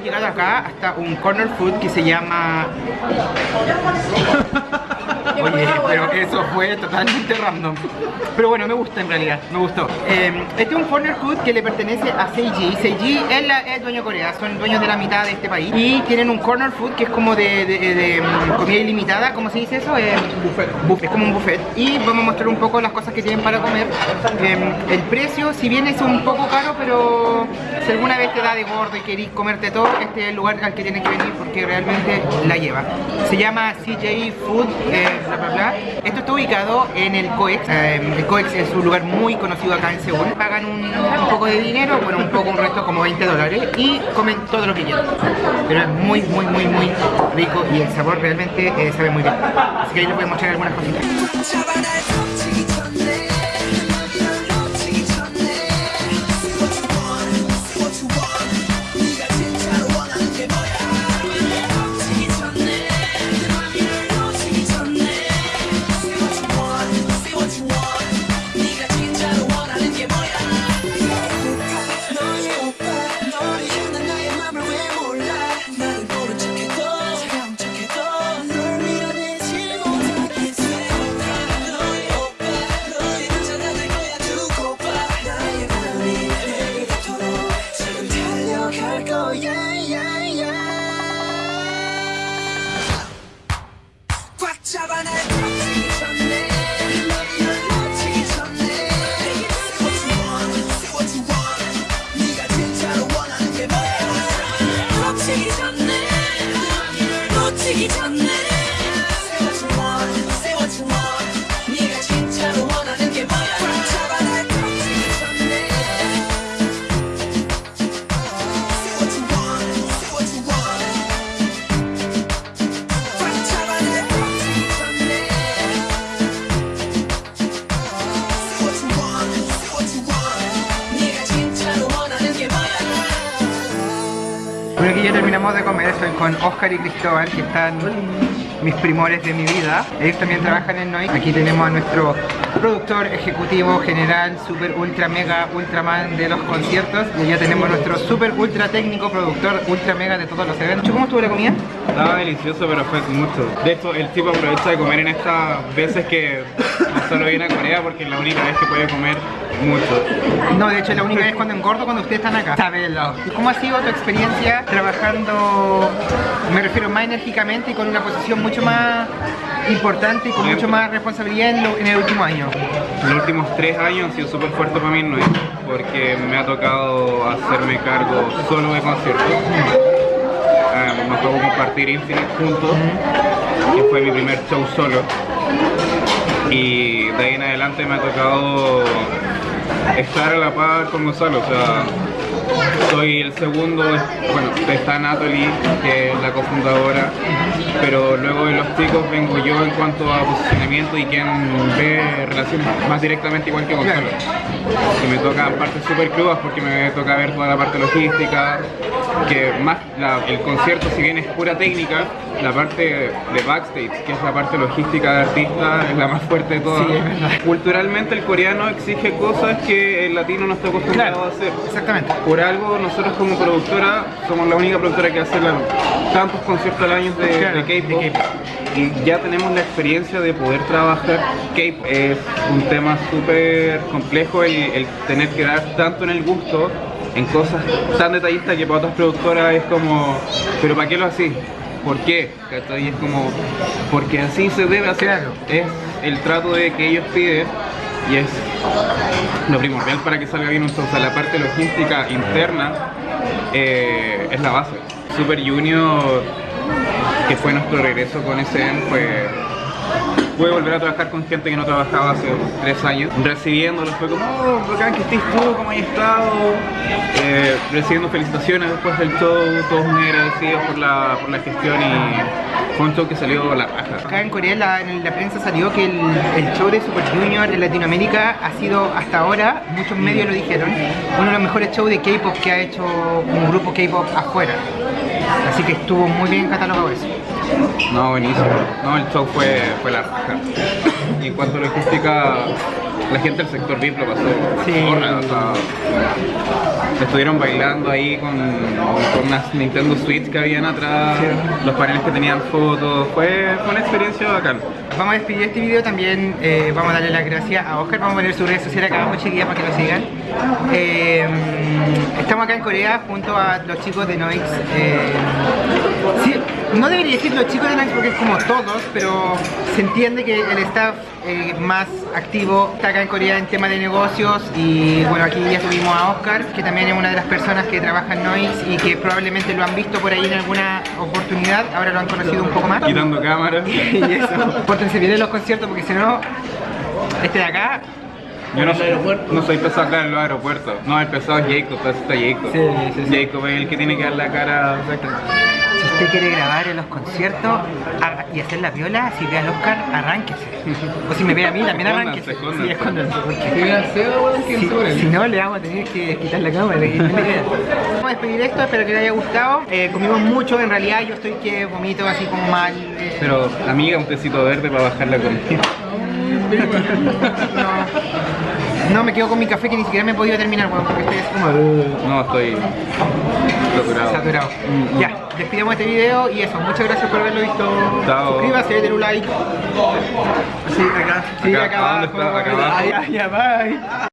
llegado acá hasta un corner food que se llama... Oye, pero eso fue totalmente random. Pero bueno, me gusta en realidad, me gustó. Eh, este es un corner food que le pertenece a Seiji. Seiji es, la, es dueño de Corea, son dueños de la mitad de este país. Y tienen un corner food que es como de, de, de, mm, comida ilimitada, ¿cómo se dice eso? Eh, buffet. buffet. Es como un buffet. Y vamos a mostrar un poco las cosas que tienen para comer. Eh, el precio, si bien es un poco caro, pero si alguna vez te da de gordo y querís comerte todo, este es el lugar al que tienes que venir porque realmente la lleva. Se llama CJ Food, eh, Esto está ubicado en el COEX. Eh, el COEX es un lugar muy conocido acá en Seúl. Pagan un, un poco de dinero, bueno, un poco, un resto como 20 dólares y comen todo lo que quieran. Pero es muy, muy, muy, muy rico y el sabor realmente eh, sabe muy bien. Así que ahí les voy a mostrar algunas cositas. Bueno, aquí ya terminamos de comer, estoy con Oscar y Cristóbal, que están mis primores de mi vida. Ellos también trabajan en Noik. Aquí tenemos a nuestro productor ejecutivo general, super ultra mega ultraman de los conciertos. Y allá tenemos nuestro super ultra técnico productor ultra mega de todos los eventos. ¿Cómo estuvo la comida? Estaba delicioso, pero fue mucho. De hecho, el tipo aprovecha de comer en estas veces que solo viene a Corea porque es la única vez que puede comer mucho. No, de hecho la única vez cuando engordo cuando ustedes están acá. Sabelo. ¿Y cómo ha sido tu experiencia trabajando, me refiero más enérgicamente y con una posición mucho más importante y con mucho más responsabilidad en, lo- en el último año? Los últimos tres años han sido súper fuertes para mí Noé, porque me ha tocado hacerme cargo solo de conciertos. Ah, me tocó compartir Infinite juntos, que fue mi primer show solo. Y de ahí en adelante me ha tocado estar a la par con Gonzalo, o sea, soy el segundo, bueno, está Natalie, que es la cofundadora, pero luego de los chicos vengo yo en cuanto a posicionamiento y quien ve relación más directamente igual que Gonzalo. Y me tocan partes súper crudas porque me toca ver toda la parte logística, que más la- el concierto si bien es pura técnica, la parte de backstage, que es la parte logística de artista, es la más fuerte de todas. Sí. Culturalmente el coreano exige cosas que el latino no está acostumbrado Claro, a hacer. exactamente. Por algo nosotros como productora somos la única productora que hace la- tantos conciertos al año de, Claro, de K-pop y ya tenemos la experiencia de poder trabajar K-pop. Es un tema súper complejo el, el tener que dar tanto en el gusto en cosas tan detallistas que para otras productoras es como, pero ¿para qué lo así? ¿Por qué? ¿Cachai? Es como, porque así se debe hacer. Claro. Es el trato de que ellos piden y es lo primordial para que salga bien la parte logística interna eh, es la base. Super Junior, que fue nuestro regreso con SM, fue pude volver a trabajar con gente que no trabajaba hace tres años, recibiéndolos, fue como, oh, bacán que estés tú, cómo has estado, Eh, recibiendo felicitaciones después del show, todos muy agradecidos por la, por la gestión y fue un show que salió la raja. Acá en Corea la, en la prensa salió que el, el show de Super Junior en Latinoamérica ha sido hasta ahora, muchos medios lo dijeron, uno de los mejores shows de K-pop que ha hecho un grupo K-pop afuera. Así que estuvo muy bien catalogado eso. No, buenísimo. No, el show fue, fue la raja. Y en cuanto a logística, la gente del sector VIP lo pasó. Sí. zorra, o sea, estuvieron bailando ahí con, con unas Nintendo Switch que habían atrás, los paneles que tenían fotos. Fue, fue una experiencia bacán. Vamos a despedir este video también, eh, vamos a darle las gracias a Oscar, vamos a poner su redes sociales acá abajo chiquillas para que lo sigan. Eh, estamos acá en Corea junto a los chicos de Noix. eh, sí, no debería decir los chicos de Noix porque es como todos, pero se entiende que el staff eh, más activo está acá en Corea en temas de negocios y bueno aquí ya tuvimos a Oscar que también es una de las personas que trabaja en Noix y que probablemente lo han visto por ahí en alguna oportunidad, ahora lo han conocido un poco más. Quitando cámaras. y eso. Pórtense bien en los conciertos porque si no, este de acá. Yo no soy, no soy pesado acá en los aeropuertos. No, el pesado es Jacob, pesado está Jacob. Sí, sí, sí. Jacob es el que tiene que dar la cara. Si usted quiere grabar en los conciertos y hacer la viola, si ve al Oscar, arránquese. O si me ve a mí, también arránquese. Escóndanse, Sí, escóndanse, porque- Si no, le vamos a tener que quitar la cámara. Vamos a despedir esto, espero que les haya gustado. Eh, comimos mucho, en realidad yo estoy que vomito así como mal. eh, Pero, amiga, un tecito verde para bajar la comida. no, no, me quedo con mi café que ni siquiera me he podido terminar, weón, porque estoy así como... No, estoy saturado. Saturado. Mm, Ya, despidamos este video y eso. Muchas gracias por haberlo visto. Chao. Suscríbase, denle un like. Sí, acá. Sí, Acá, acá, ¿a dónde abajo. está? Acá abajo. Ah, ya, ya, bye.